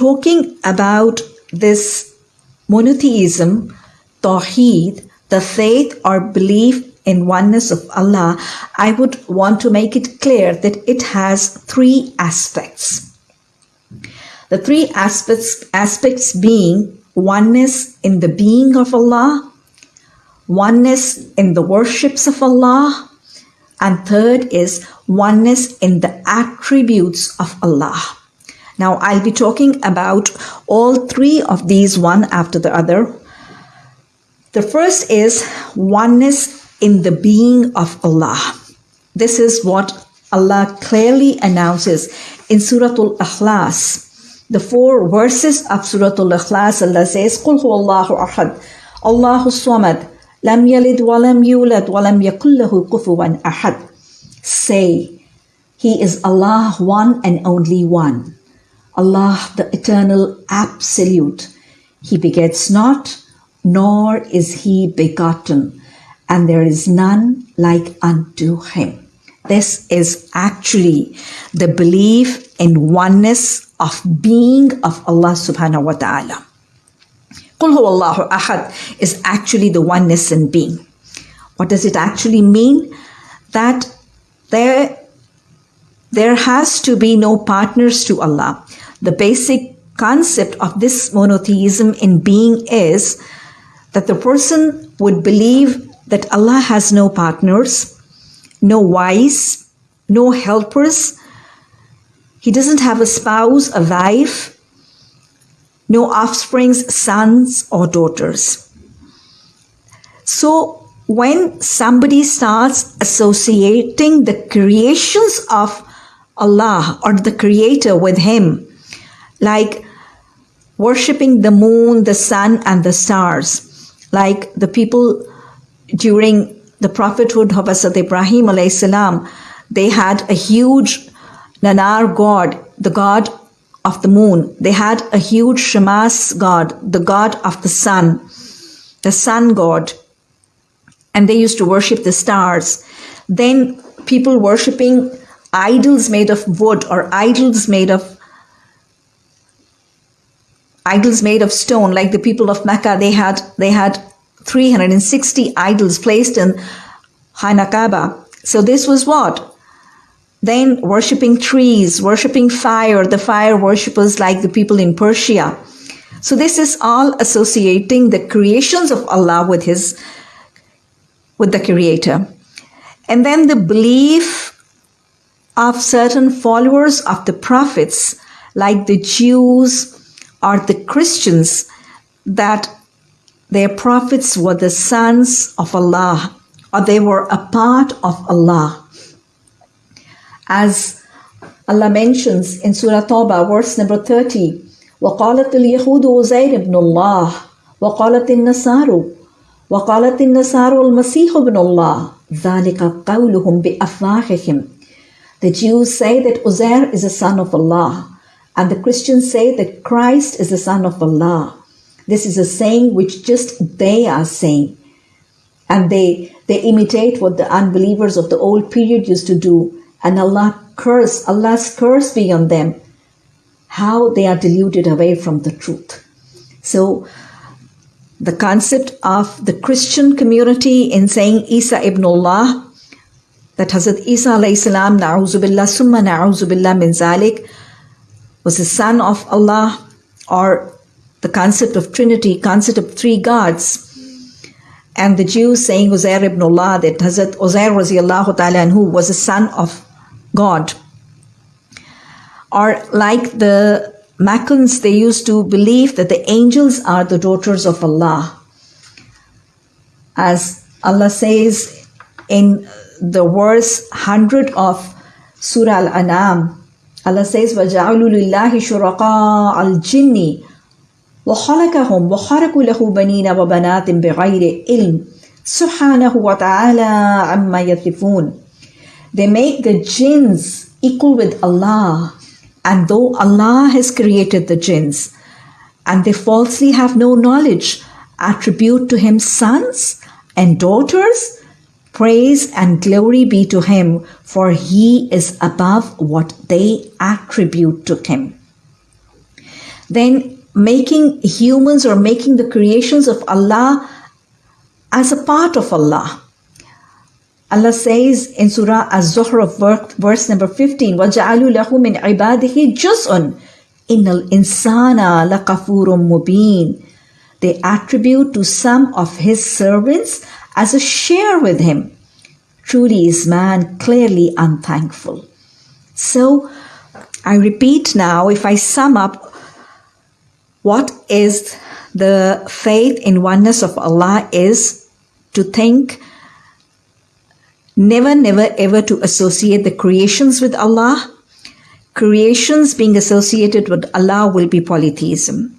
talking about this monotheism, Tawheed, the faith or belief in oneness of Allah, I would want to make it clear that it has three aspects. The three aspects, aspects being oneness in the being of Allah, oneness in the worships of Allah, and third is oneness in the attributes of Allah. Now, I'll be talking about all three of these one after the other. The first is oneness in the being of Allah. This is what Allah clearly announces in Surah Al-Ikhlas. The four verses of Surah Al-Ikhlas, Allah says, قُلْ هُوَ اللَّهُ أَحَدٌ اللَّهُ الصَّمَدُ لم يلد ولم يولد ولم يكن له كفوا أحد Say, He is Allah one and only one. Allah the eternal absolute. He begets not, nor is he begotten and there is none like unto him. This is actually the belief in oneness of being of Allah subhanahu wa ta'ala. Qul Allahu ahad is actually the oneness in being. What does it actually mean? That there, there has to be no partners to Allah. The basic concept of this monotheism in being is that the person would believe that Allah has no partners, no wives, no helpers. He doesn't have a spouse, a wife, no offsprings, sons or daughters. So when somebody starts associating the creations of Allah or the creator with him, like worshipping the moon, the sun and the stars, like the people during the prophethood of Hazrat Ibrahim salam, they had a huge Nanar god, the god of the moon. They had a huge Shamas god, the god of the sun, the sun god. And they used to worship the stars. Then people worshipping idols made of wood or idols made of idols made of stone like the people of mecca they had they had 360 idols placed in Khana Kaba. So this was what? Then worshipping trees, worshipping fire, the fire worshippers like the people in Persia. So this is all associating the creations of Allah with his with the creator. And then the belief of certain followers of the prophets like the Jews or the Christians that their prophets were the sons of Allah, or they were a part of Allah. As Allah mentions in Surah Tawbah, verse number 30, وقالت اليهود عزير ابن الله وقالت النصارى وقالت النصارى المسيح ابن الله ذلك قولهم بأفواههم the Jews say that Uzair is a son of Allah and the Christians say that Christ is the son of Allah. This is a saying which just they are saying. And they, they imitate what the unbelievers of the old period used to do. And Allah curse, Allah's curse be on them. How they are deluded away from the truth. So, the concept of the Christian community in saying Isa ibn Allah, that Hazrat Isa salam, na'uzubillah, summa na'uzubillah min zalik, was the son of Allah or the concept of Trinity, concept of three gods. And the Jews saying Uzair ibn Allah, that Hazrat Uzair ta'ala anhu was a son of God. Or like the Meccans, they used to believe that the angels are the daughters of Allah. As Allah says in the verse 100 of Surah Al-An'am, Allah says, وَجَعَلُوا لِلَّهِ شُرَقَاءَ الْجِنِّ وخلقهم وخرقوا له بنين وبنات بغير علم سبحانه وتعالى عما يصفون They make the jinns equal with Allah and though Allah has created the jinns and they falsely have no knowledge attribute to him sons and daughters Praise and glory be to him, for he is above what they attribute to him. Then making humans or making the creations of Allah as a part of Allah. Allah says in Surah Az-Zukhruf, verse number 15, وَجَعَلُوا لَهُ مِنْ عِبَادِهِ جُزْءٌ إِنَّ الْإِنسَانَ لَقَفُورٌ mubin. They attribute to some of his servants as a share with him. Truly is man clearly unthankful. So, I repeat now, if I sum up, what is the faith in oneness of Allah is to think never, never, ever to associate the creations with Allah. Creations being associated with Allah will be polytheism.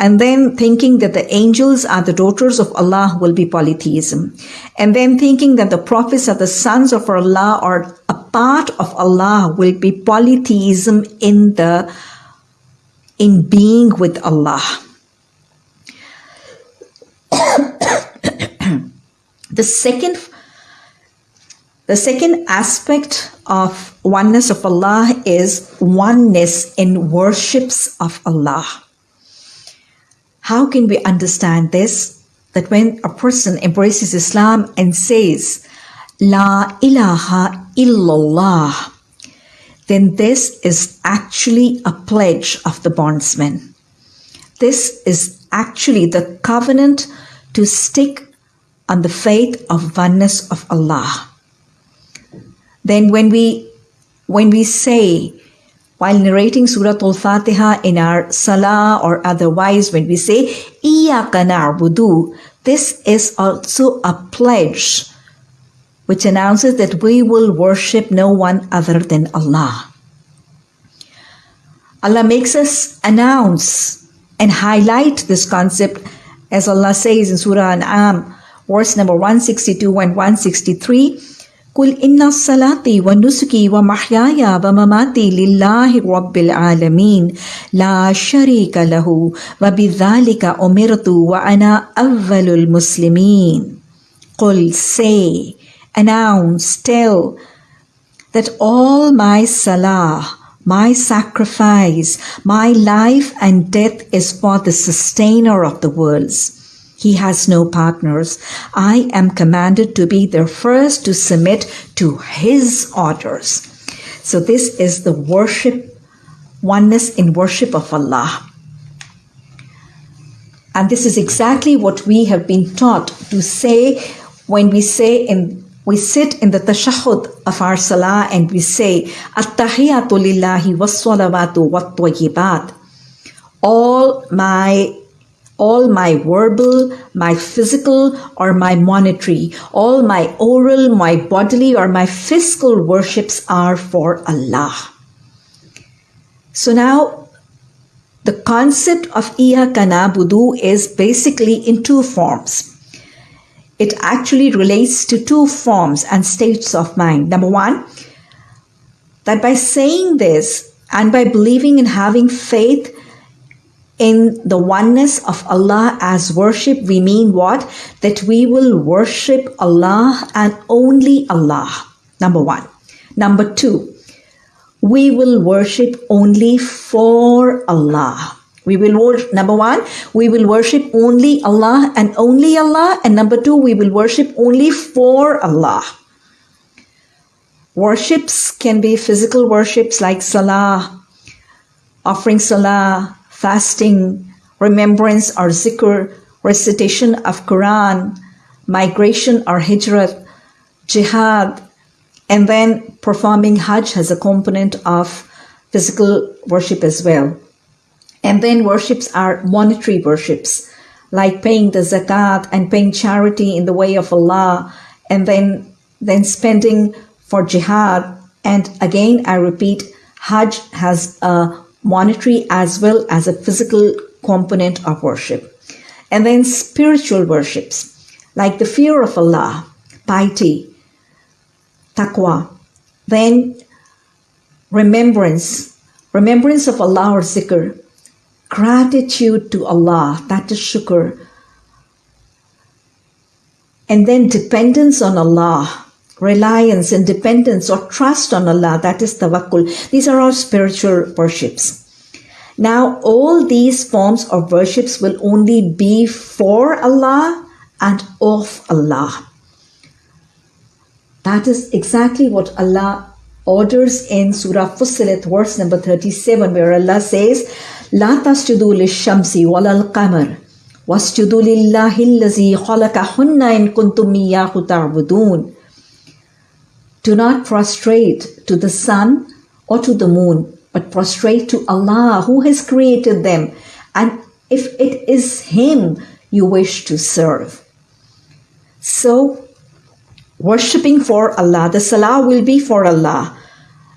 And then thinking that the angels are the daughters of Allah will be polytheism. And then thinking that the prophets are the sons of Allah or a part of Allah will be polytheism in the in being with Allah. the second the second aspect of oneness of Allah is oneness in worships of Allah. How can we understand this? That when a person embraces Islam and says, La ilaha illallah, then this is actually a pledge of the bondsman. This is actually the covenant to stick on the faith of oneness of Allah then when we when we say while narrating Surah Al-Fatiha in our salah or otherwise, when we say Iyaka this is also a pledge which announces that we will worship no one other than Allah. Allah makes us announce and highlight this concept as Allah says in Surah An'am, verse number 162 and 163. قل إن صلاتي ونسكي ومحياي ومماتي لله رب العالمين لا شريك له وبذلك أمرت وأنا أول المسلمين قل say announce tell that all my salah my sacrifice my life and death is for the sustainer of the worlds he has no partners. I am commanded to be the first to submit to his orders. So this is the worship, oneness in worship of Allah. And this is exactly what we have been taught to say when we say in we sit in the tashahhud of our salah and we say at-tahiyatu was-salawatu wat-tayyibat all my all my verbal, my physical, or my monetary, all my oral, my bodily, or my physical worships are for Allah. So now, the concept of Iyaka na'budu is basically in two forms. It actually relates to two forms and states of mind. Number one, that by saying this and by believing and having faith in the oneness of Allah as worship, we mean what? That we will worship Allah and only Allah. Number one. Number two, we will worship only for Allah. We will worship, number one, we will worship only Allah and only Allah. And number two, we will worship only for Allah. Worships can be physical worships like salah, offering salah, fasting, remembrance or zikr, recitation of Quran, migration or hijrat, jihad, and then performing Hajj has a component of physical worship as well. And then worships are monetary worships, like paying the zakat and paying charity in the way of Allah, and then then spending for jihad. And again, I repeat, Hajj has a monetary as well as a physical component of worship. And then spiritual worships, like the fear of Allah, piety, taqwa. Then remembrance, remembrance of Allah or zikr, gratitude to Allah, that is shukr. And then dependence on Allah, reliance and dependence or trust on Allah, that is tawakkul. These are all spiritual worships. Now, all these forms of worships will only be for Allah and of Allah. That is exactly what Allah orders in Surah Fussilat, verse number 37, where Allah says, لا تسجدوا للشمس ولا القمر واسجدوا لله الذي خلقهن إن كنتم إياه تعبدون do not prostrate to the sun or to the moon, but prostrate to Allah who has created them. And if it is Him you wish to serve. So, worshipping for Allah, the salah will be for Allah.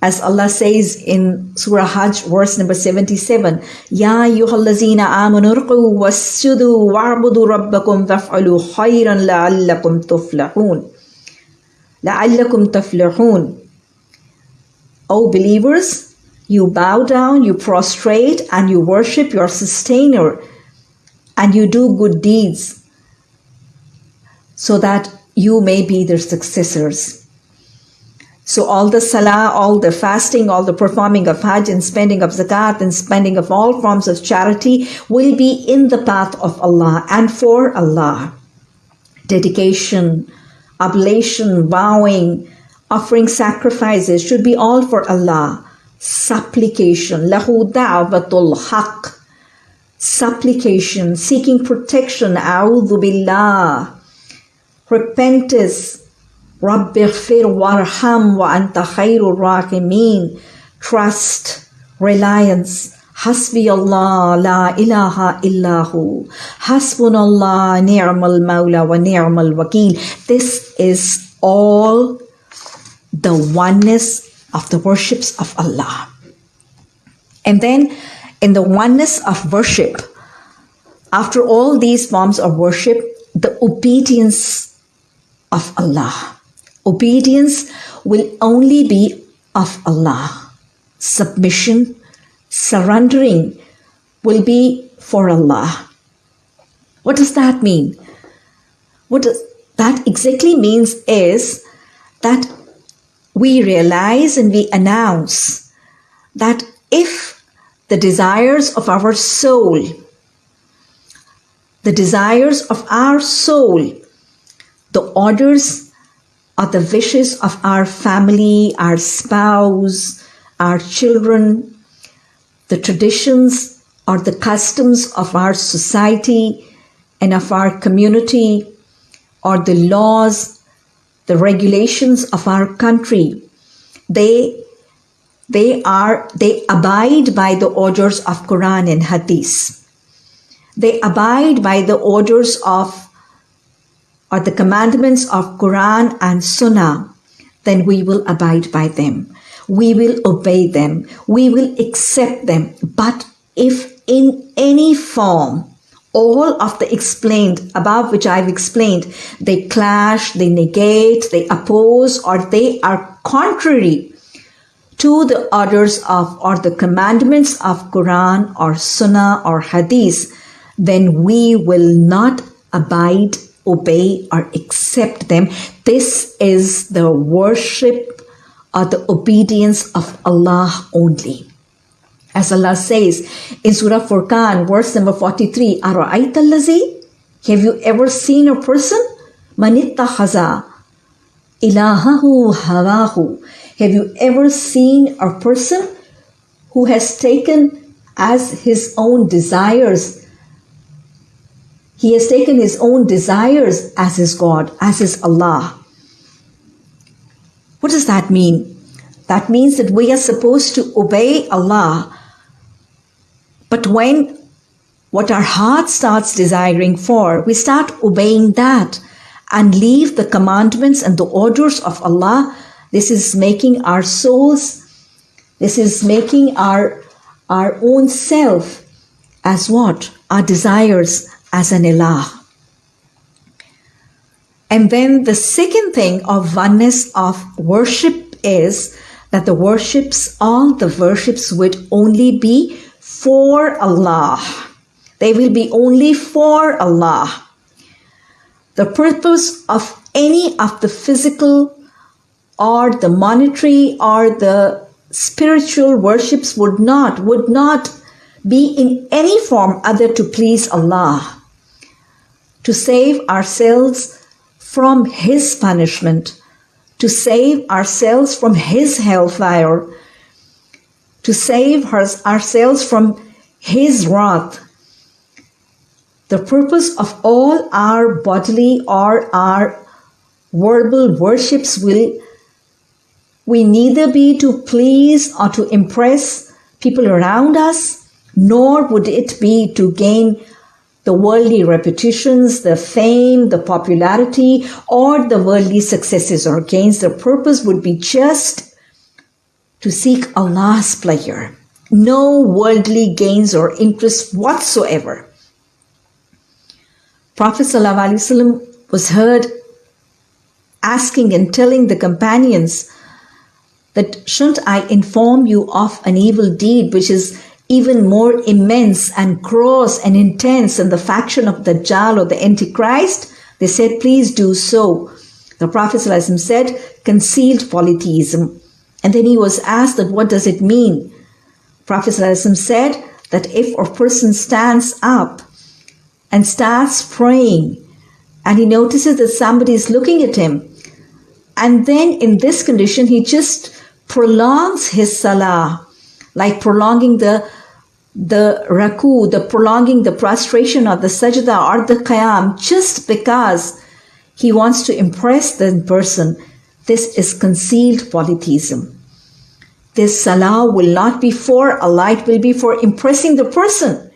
As Allah says in Surah Hajj, verse number 77, Ya ayyuhallazina amanu rqu wa'budu rabbakum faf'alu khayran la'allakum tuflahun. La'allakum tuflahun. O believers, you bow down, you prostrate, and you worship your sustainer, and you do good deeds so that you may be their successors. So all the salah, all the fasting, all the performing of hajj and spending of zakat and spending of all forms of charity will be in the path of Allah and for Allah. Dedication, oblation, vowing, offering sacrifices should be all for Allah. Supplication, lahu da'watul haqq. Supplication, seeking protection, a'udhu billah. Repentance, rabbighfir warham wa anta khairur rahimin. Trust, reliance, حسبي الله لا إله إلا هو حسبنا الله نعم المولى ونعم الوكيل this is all the oneness of the worships of Allah and then in the oneness of worship after all these forms of worship the obedience of Allah Obedience will only be of Allah. Submission, surrendering will be for Allah. What does that mean? What that exactly means is that we realize and we announce that if the desires of our soul, the desires of our soul, the orders are the wishes of our family, our spouse, our children, the traditions or the customs of our society and of our community, or the laws, the regulations of our country. They they are they abide by the orders of Quran and Hadith. They abide by the orders of or the commandments of Quran and Sunnah, then we will abide by them. We will obey them. We will accept them. But if in any form, all of the explained above which I've explained, they clash, they negate, they oppose, or they are contrary to the orders of or the commandments of Quran or Sunnah or Hadith, then we will not abide obey or accept them. This is the worship or the obedience of Allah only. As Allah says in Surah Furqan, verse number 43, Have you ever seen a person? Manittahaza ilahahu hawahu. Have you ever seen a person who has taken as his own desires he has taken his own desires as his God, as his Allah. What does that mean? That means that we are supposed to obey Allah. But when what our heart starts desiring for, we start obeying that and leave the commandments and the orders of Allah. This is making our souls, this is making our, our own self as what? Our desires as an ilah. And then the second thing of oneness of worship is that the worships, all the worships would only be for Allah. They will be only for Allah. The purpose of any of the physical or the monetary or the spiritual worships would not, would not be in any form other to please Allah, to save ourselves from His punishment, to save ourselves from His hellfire, to save ourselves from His wrath. The purpose of all our bodily or our verbal worships will we neither be to please or to impress people around us, nor would it be to gain the worldly reputations, the fame, the popularity, or the worldly successes or gains. The purpose would be just to seek Allah's pleasure. No worldly gains or interests whatsoever. Prophet ﷺ was heard asking and telling the companions that shouldn't I inform you of an evil deed which is even more immense and gross and intense than the faction of the Dajjal or the Antichrist? They said, please do so. The Prophet said, concealed polytheism. And then he was asked that what does it mean? Prophet said that if a person stands up and starts praying and he notices that somebody is looking at him, and then in this condition, he just prolongs his salah, like prolonging the the ruku, the prolonging the prostration of the sajda or the qiyam, just because he wants to impress the person. This is concealed polytheism. This salah will not be for Allah, it will be for impressing the person.